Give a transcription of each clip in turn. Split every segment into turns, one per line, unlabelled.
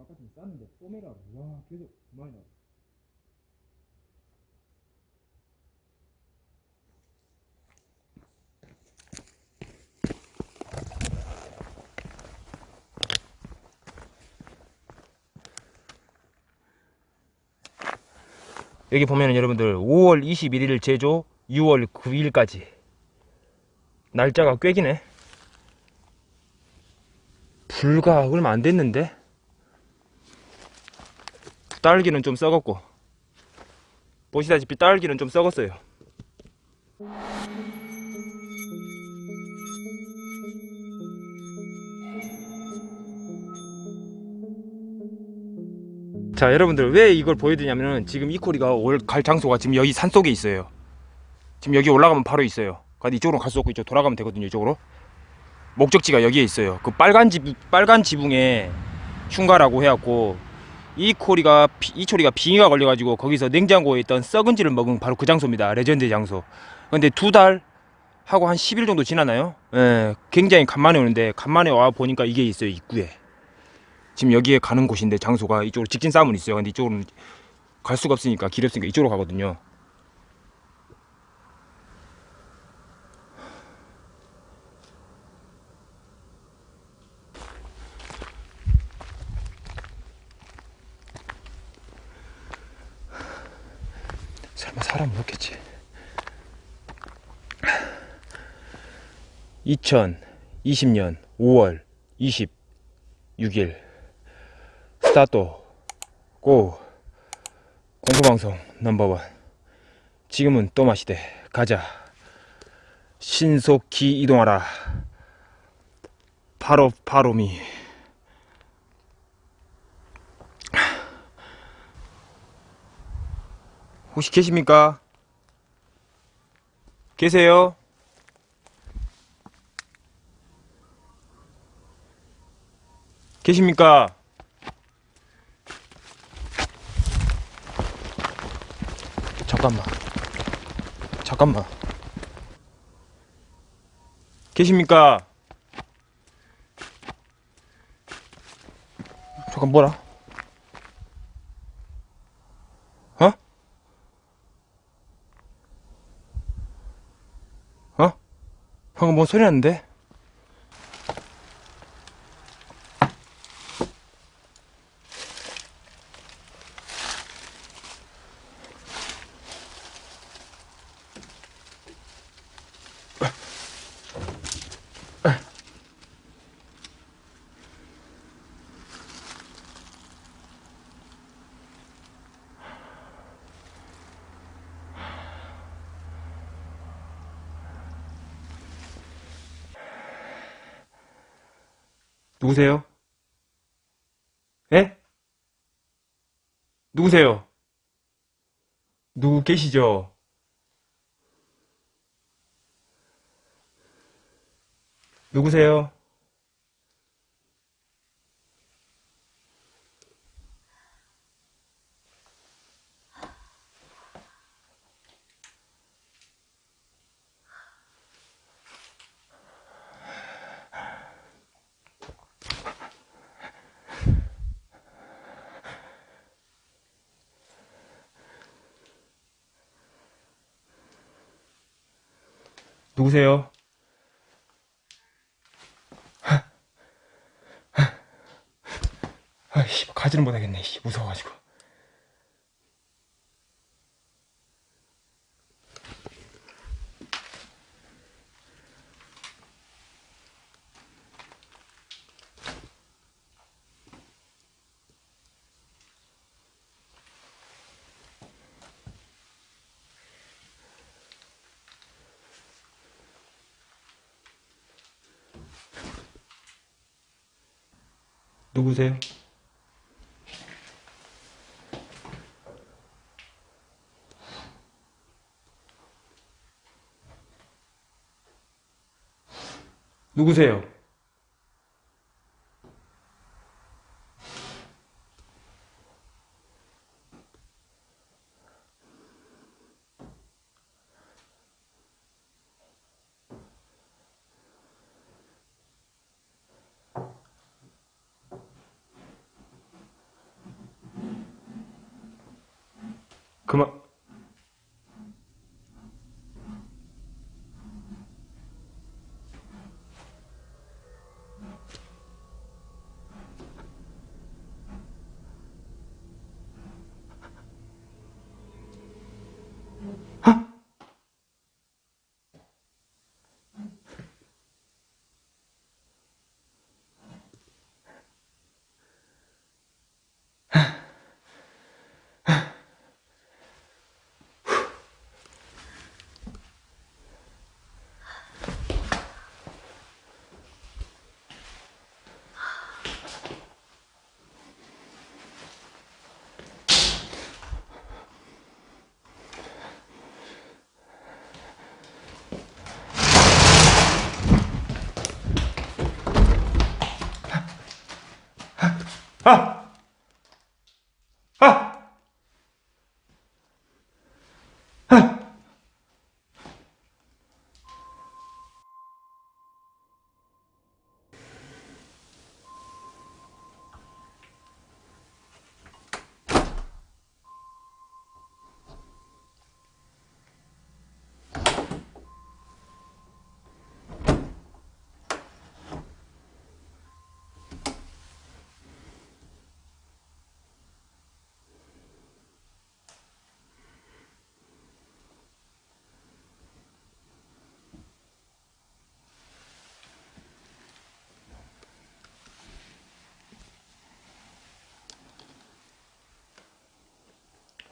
아까 좀 쌌는데 뽀메라 와 계속 많이 나와. 여기 보면은 여러분들 5월 21일 제조 6월 9일까지. 날짜가 꽤 기네. 불과 얼마 안 됐는데 딸기는 좀 썩었고 보시다시피 딸기는 좀 썩었어요. 자 여러분들 왜 이걸 보여드리냐면은 지금 이 코리가 올 갈 장소가 지금 여기 산속에 있어요. 지금 여기 올라가면 바로 있어요. 근데 이쪽으로 갈 수 없고 이쪽 돌아가면 되거든요 이쪽으로. 목적지가 여기에 있어요. 그 빨간 지 빨간 지붕에 흉가라고 해갖고 이 코리가 비- 이 초리가 빙의가 걸려가지고 거기서 냉장고에 있던 썩은지를 먹은 바로 그 장소입니다. 레전드 장소. 근데 두 달 하고 한 10일 정도 지나나요? 예, 굉장히 간만에 오는데 간만에 와 보니까 이게 있어요 입구에. 지금 여기에 가는 곳인데 장소가 이쪽으로 직진하면 있어요. 근데 이쪽으로는 갈 수가 없으니까 길이 없으니까 이쪽으로 가거든요 설마 사람 없겠지? 2020년 5월 26일 스타트 고 공포방송 넘버원. 지금은 또 마시대. 가자. 신속히 이동하라. 바로 바로미 혹시 계십니까? 계세요? 계십니까? 잠깐만. 잠깐만. 계십니까? 잠깐 뭐라? 어? 어? 방금 뭔 소리 났는데? 누구세요? 예? 누구세요? 누구 계시죠? 누구세요? 누구세요? 아이씨, 가지는 못하겠네, 씨, 무서워가지고. 누구세요? 누구세요?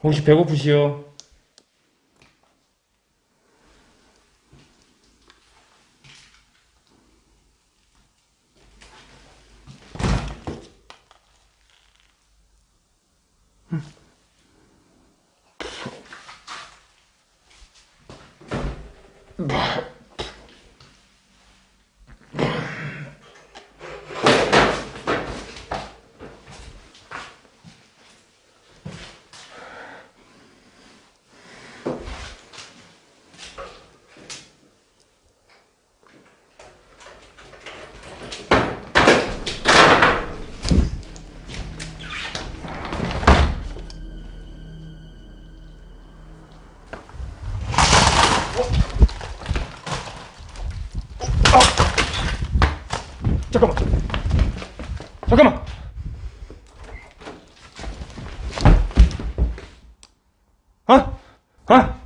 혹시 배고프시오? 잠깐만. 잠깐만. 아? 아?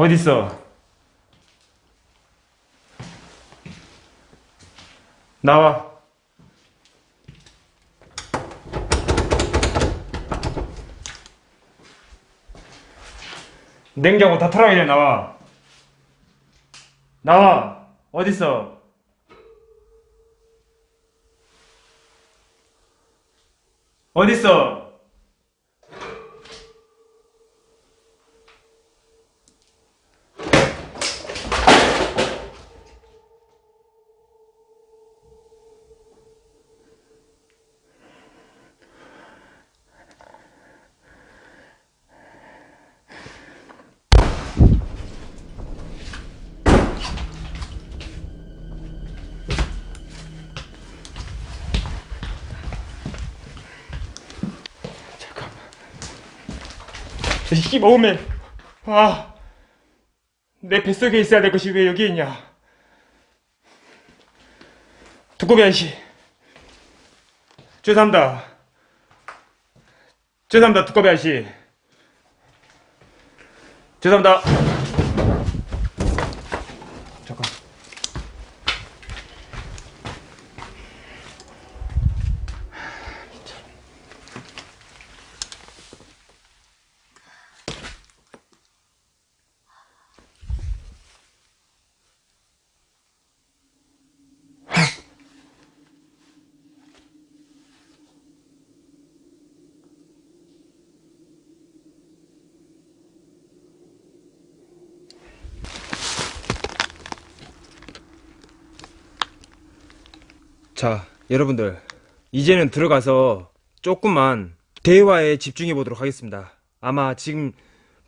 어딨어? 나와. 냉장고 다 털어야 나와. 나와. 어딨어? 어딨어? 이 먹으면 아, 내 뱃속에 있어야 될 것이 왜 여기 있냐? 두꺼비 아저씨, 죄송합니다. 죄송합니다, 두꺼비 아저씨. 죄송합니다. 자, 여러분들. 이제는 들어가서 조금만 대화에 집중해 보도록 하겠습니다. 아마 지금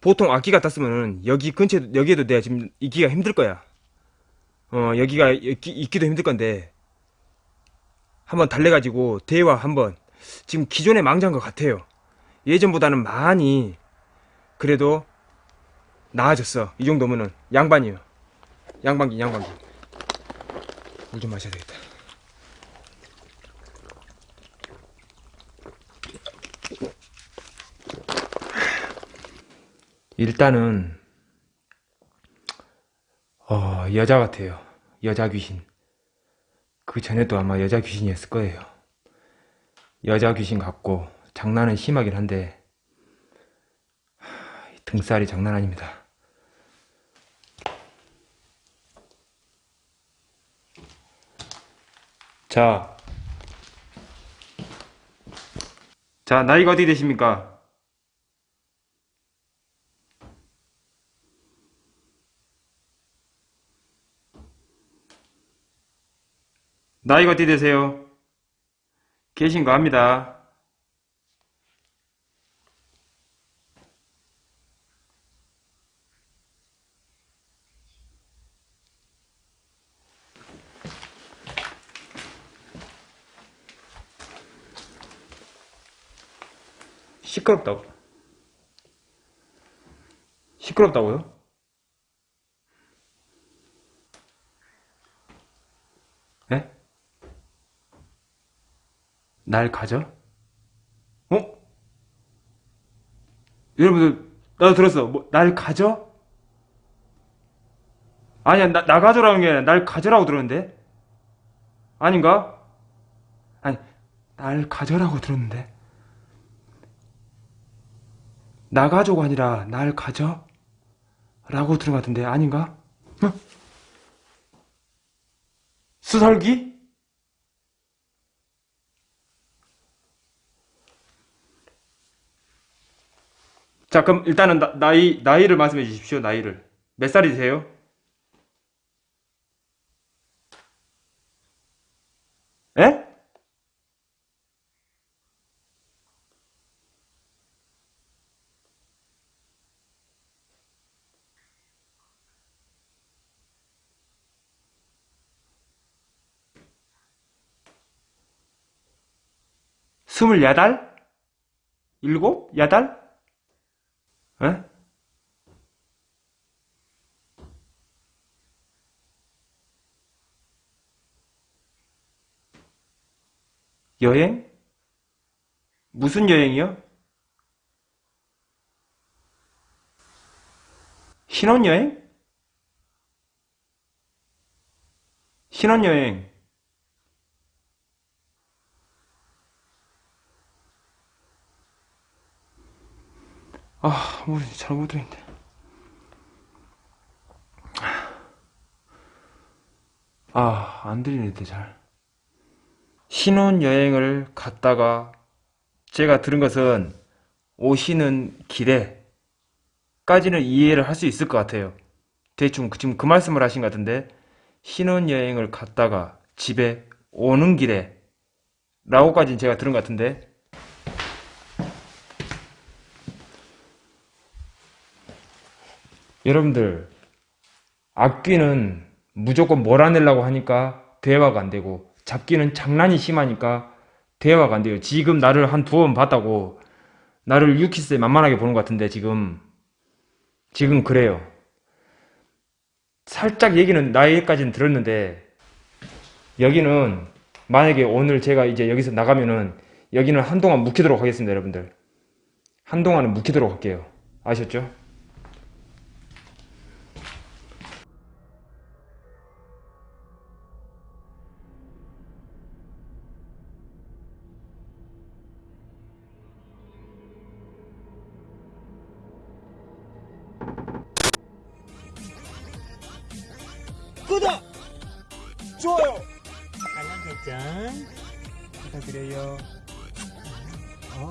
보통 악기 같았으면은 여기 근처에 여기에도 내가 지금 있기가 힘들 거야. 어 여기가 있기, 있기도 힘들 건데 한번 달래가지고 대화 한번 지금 기존의 망자인 것 같아요. 예전보다는 많이 그래도 나아졌어. 이 정도면은 양반이요. 양반기 양반기. 물 좀 마셔야 되겠다. 일단은 어, 여자 같아요. 여자 귀신. 그 전에도 아마 여자 귀신이었을 거예요. 여자 귀신 같고 장난은 심하긴 한데 등살이 장난 아닙니다. 자, 자 나이가 어떻게 되십니까? 나이가 어떻게 되세요? 계신 거 압니다. 시끄럽다고. 시끄럽다고요? 네? 날 가져? 어? 여러분들 나도 들었어 뭐, 날 가져? 아니야 나, 나 가져라는 게 아니라 날 가져라고 들었는데 아닌가? 아니 날 가져라고 들었는데 나 가져가 아니라 날 가져? 라고 들은 것 같은데 아닌가? 어? 수설기? 자, 그럼 일단은 나, 나이, 나이를 말씀해 주십시오, 나이를. 몇 살이세요? 에? 스물여덟? 일곱? 여덟? 에? 여행? 무슨 여행이요? 신혼여행? 신혼여행. 아, 뭐지, 잘못 들었는데. 아, 안 들리는데, 잘. 신혼여행을 갔다가, 제가 들은 것은, 오시는 길에, 까지는 이해를 할 수 있을 것 같아요. 대충 그- 지금 그 말씀을 하신 것 같은데, 신혼여행을 갔다가 집에 오는 길에, 라고까지는 제가 들은 것 같은데, 여러분들 악귀는 무조건 몰아내려고 하니까 대화가 안 되고 잡기는 장난이 심하니까 대화가 안 돼요. 지금 나를 한 두어 번 봤다고 나를 유키스에 만만하게 보는 것 같은데 지금 지금 그래요. 살짝 얘기는 나이까지는 들었는데 여기는 만약에 오늘 제가 이제 여기서 나가면은 여기는 한동안 묵히도록 하겠습니다 여러분들 한동안은 묵히도록 할게요 아셨죠?
구독! 좋아요!
알람 설정
부탁드려요.
어,